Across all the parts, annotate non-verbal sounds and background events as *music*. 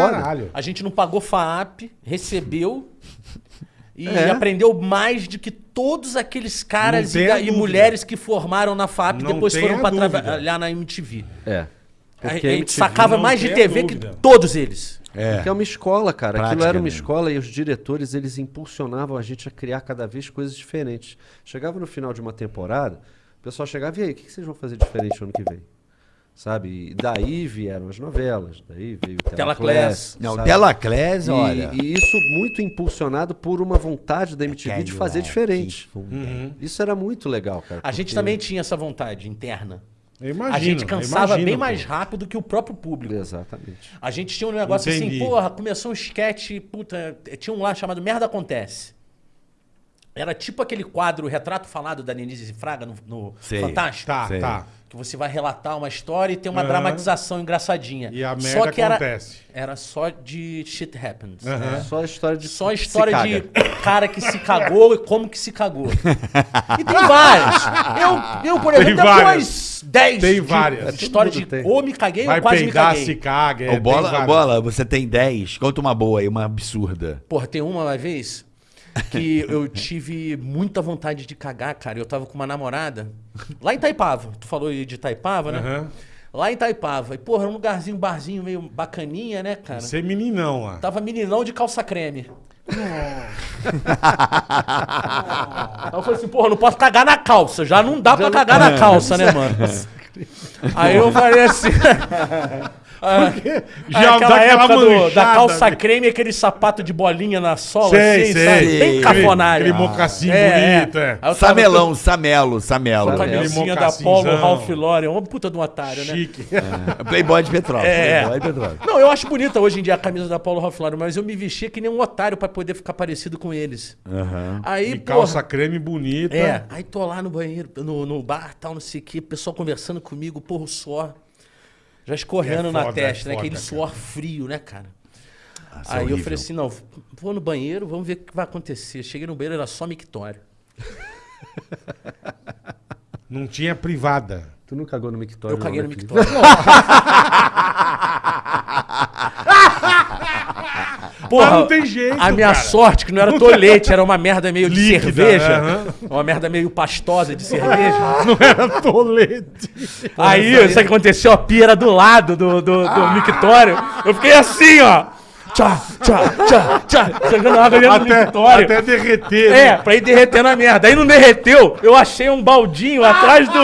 foda. caralho. A gente não pagou FAAP, recebeu e É. aprendeu mais do que todos aqueles caras e, e mulheres que formaram na FAAP Não depois foram pra dúvida. trabalhar na MTV. É. A, Porque a a gente MTV sacava mais de TV que todos eles. É. Porque é uma escola, cara. Aquilo Prática, era uma né? escola e os diretores, eles impulsionavam a gente a criar cada vez coisas diferentes. Chegava no final de uma temporada, o pessoal chegava, e aí, o que que vocês vão fazer diferente ano que vem? Sabe? E daí vieram as novelas, daí veio o. Telaclass. Não, sabe? Telaclés, E, olha. e isso muito impulsionado por uma vontade da MTV de fazer diferente. Uhum. Isso era muito legal, cara. A gente também tinha essa vontade interna. Imagino, a gente cansava imagino, bem pô. mais rápido que o próprio público. Exatamente. A gente tinha um negócio Entendi. assim, porra, começou um sketch, puta, tinha um lá chamado Merda Acontece. Era tipo aquele quadro Retrato Falado da Denise Fraga no, no. Fantástico. Tá, Sei. tá. Que você vai relatar uma história e tem uma Aham. dramatização engraçadinha. E a merda só que era, acontece. era só de shit happens. Aham. né? Só a história de Só história caga. de *laughs* cara que se cagou e como que se cagou. E tem várias. Eu, eu por Tem exemplo, tenho várias. umas 10 Tem de- várias. de história de tem. ou me caguei Vai ou quase me peidar, caguei. se caga. é, Ô, tem bola, bola, você tem 10. Conta uma boa aí, uma absurda. Porra, tem uma vez que eu tive muita vontade de cagar, cara. Eu tava com uma namorada lá em Itaipava. Tu falou aí de Itaipava, né? Aham. Lá em Itaipava. E, porra, era um lugarzinho, um barzinho meio bacaninha, né, cara? Você é meninão lá. Tava meninão de calça creme. Aí eu falei assim, porra, não posso cagar na calça. Já não dá pra cagar na calça, né, *laughs* mano? Aí eu falei assim. Ah, Já aí dá aquela época do- da calça né? creme e aquele sapato de bolinha na sola, Sei, assim, sei. sabe? Bem Aquele- cafonário. aquele mocassim É, bonito, é. Aí eu tava Samelão, Samelo, Samelo. Com a Aquele camisinha da. Polo Ralph Lauren. Uma puta de um otário, né? Chique. Playboy de Petrópolis. É. Playboy de Petrópolis. Não, eu acho bonita hoje em dia a camisa da Paulo Ralph Lauren, mas eu me vestia que nem um otário pra poder ficar parecido com eles. Aham. Aí, E porra, calça creme bonita. É, aí tô lá no banheiro, no, no bar, tal, não sei o quê, pessoal conversando comigo, porra, o suor já escorrendo É na foda, testa, é né? foda, Aquele cara. suor frio, né, cara? Nossa, aí eu horrível. falei assim, não, vou no banheiro, vamos ver o que vai acontecer. Cheguei no banheiro, era só mictório. *laughs* Não tinha privada. Tu não cagou no mictório? Eu caguei não, no né, mictório. *laughs* *laughs* Porra, Mas não tem jeito, A minha cara. sorte que não era tolete, era uma merda meio de Líquida, cerveja. aham. Uma merda meio pastosa de cerveja. *laughs* Era tolete. Aí, sabe o que aconteceu? A pia era do lado do, do, do mictório. Eu fiquei assim, ó. Tchá, tchá, tchá, tchá. Jogando água dentro do Até, mictório. até derreter. É, né? pra ir derretendo a merda. Aí não derreteu, eu achei um baldinho atrás do,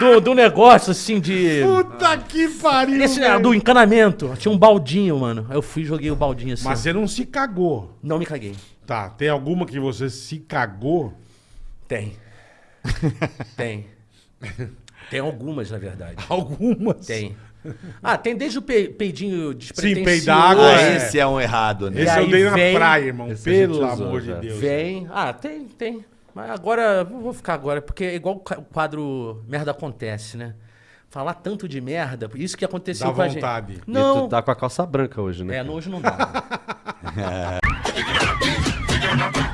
do, do negócio, assim, de... Puta que pariu. Esse, velho. do encanamento. Tinha um baldinho, mano. Aí eu fui e joguei o baldinho assim. Mas você não se cagou. Não me caguei. Tá, tem alguma que você se cagou? Tem. *laughs* Tem. Tem algumas, na verdade. *laughs* Algumas. Tem. Ah, tem desde o pe- peidinho despretensioso. peidar água, Ah, É. esse é um errado, né? Esse E eu dei na vem- praia, irmão. Esse a gente Pelo usou amor de Deus. Vem. Ah, tem, tem. Mas agora, vou ficar agora, porque é igual o quadro Merda Acontece, né? Falar tanto de merda, isso que aconteceu Dá com a vontade. gente. E Não. tu tá com a calça branca hoje, né? É, hoje não dá. *laughs* *laughs*